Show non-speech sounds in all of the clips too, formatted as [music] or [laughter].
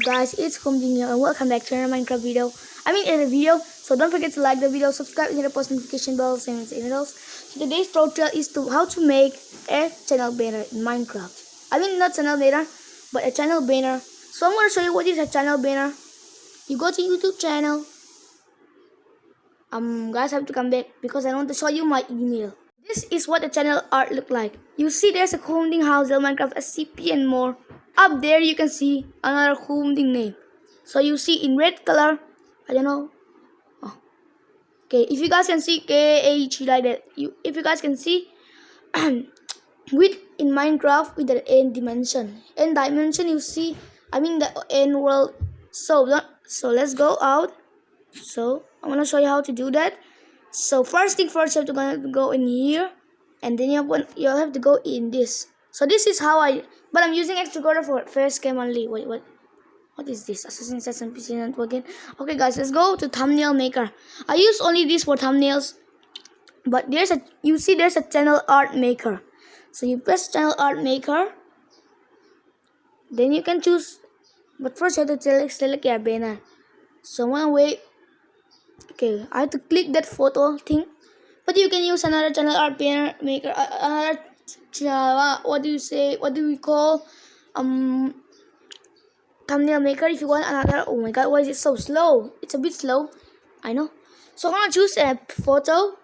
guys, it's here and welcome back to another Minecraft video. I mean in a video, so don't forget to like the video, subscribe, and hit the post notification bell, anything else. So today's tutorial is to how to make a channel banner in Minecraft. I mean not channel banner, but a channel banner. So I'm gonna show you what is a channel banner. You go to YouTube channel. Um guys have to come back because I want to show you my email. This is what the channel art look like. You see there's a holding house, Minecraft, SCP and more up there you can see another holding name so you see in red color i don't know. Oh. okay if you guys can see kh like that you if you guys can see [clears throat] with in minecraft with the n dimension. N dimension you see i mean the n world. So so let's go out. So i'm gonna show you how to do that. So first thing first you have to go in here and then you have, you have to go in this. So this is how I, but I'm using extra quarter for first game only. Wait, what? What is this? Assassin's Creed PC Network again. Okay, guys, let's go to thumbnail maker. I use only this for thumbnails, but there's a you see there's a channel art maker. So you press channel art maker. Then you can choose, but first you have to select select your banner. So I'm gonna wait. Okay, I have to click that photo thing, but you can use another channel art banner maker, another what do you say? What do we call um thumbnail maker? If you want another, oh my god, why is it so slow? It's a bit slow. I know. So I'm gonna choose a photo.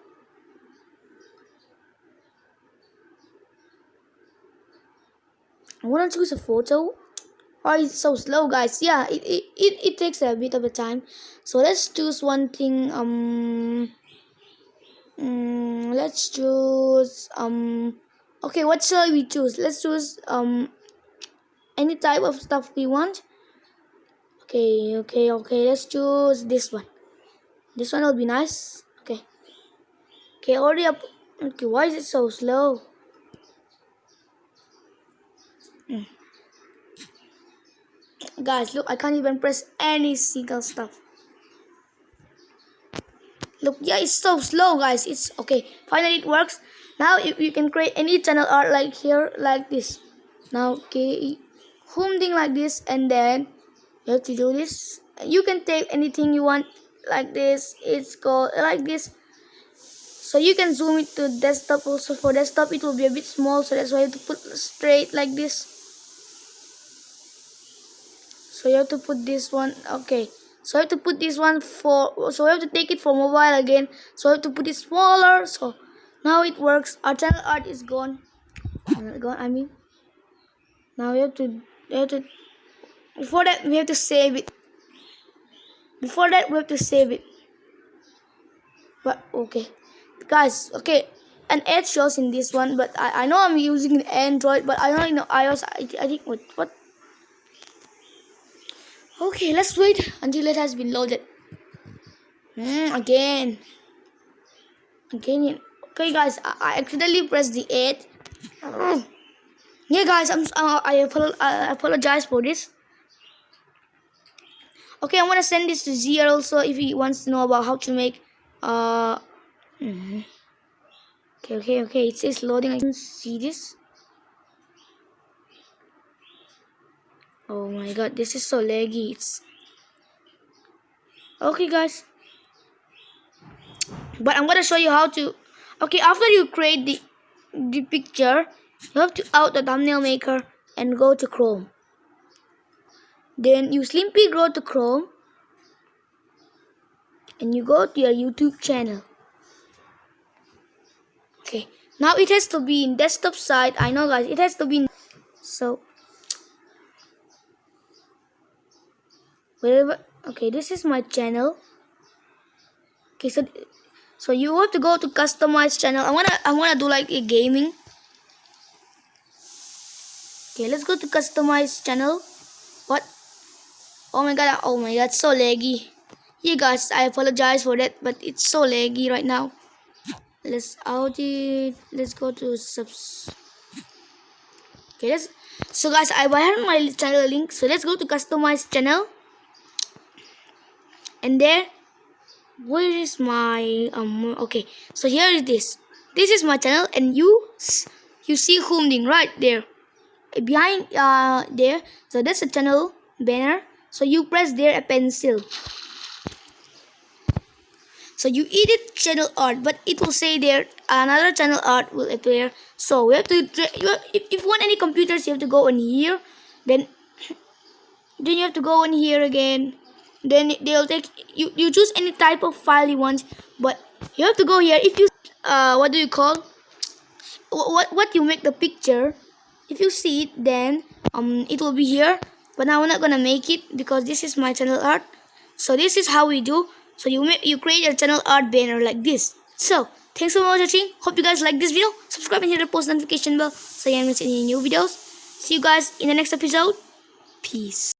I wanna choose a photo. Why is it so slow, guys? Yeah, it, it, it, it takes a bit of a time. So let's choose one thing. Um, um let's choose um okay what shall we choose? Let's choose um any type of stuff we want. Okay okay okay let's choose this one. This one will be nice. Okay. Okay already up. Okay why is it so slow? Mm. guys look i can't even press any single stuff. Look yeah it's so slow guys. It's okay finally it works now you can create any channel art like here like this. Now okay home thing like this and then you have to do this. You can take anything you want like this. It's called like this. So you can zoom it to desktop also. For desktop it will be a bit small so that's why you have to put straight like this. So you have to put this one okay. So I have to put this one for so I have to take it for mobile again. So I have to put it smaller so now it works. Our channel art is gone. Gone I mean. Now we have to we have to before that we have to save it. Before that we have to save it. But okay. Guys okay. An ad shows in this one but I, I know I'm using Android but I don't know iOS I, I think what what? Okay let's wait until it has been loaded. Mm, again. Again Okay, guys, I, accidentally pressed the 8. yeah, guys, I'm, uh, I, I apologize for this. Okay, I'm gonna send this to Zier also if he wants to know about how to make. Uh, mm -hmm. Okay, okay, okay. It says loading. I can see this. Oh my god, this is so laggy. It's okay, guys. But I'm gonna show you how to okay after you create the the picture you have to out the thumbnail maker and go to chrome. Then you simply go to chrome and you go to your youtube channel. Okay now it has to be in desktop side. I know guys it has to be in, so wherever okay this is my channel. Okay so so you have to go to customize channel. I want to i want to do like a gaming. Okay let's go to customize channel. What? Oh my god oh my god so laggy. Yeah guys i apologize for that but it's so laggy right now. Let's out it. Let's go to subs. Okay let's so guys i have my channel link. So let's go to customize channel. And there where is my um okay so here is. This is my channel and you you see Humding right there. Behind uh there so that's the channel banner. So you press there a pencil. So you edit channel art but it will say there another channel art will appear. So we have to if, if you want any computers you have to go on here. Then [coughs] then you have to go in here again then they'll take you you choose any type of file you want but you have to go here. If you uh what do you call? What what you make the picture if you see it then um it will be here. But now we're not gonna make it because this is my channel art. So this is how we do. So you make you create your channel art banner like this. So thanks for watching hope you guys like this video. Subscribe and hit the post notification bell so you don't miss any new videos. See you guys in the next episode. Peace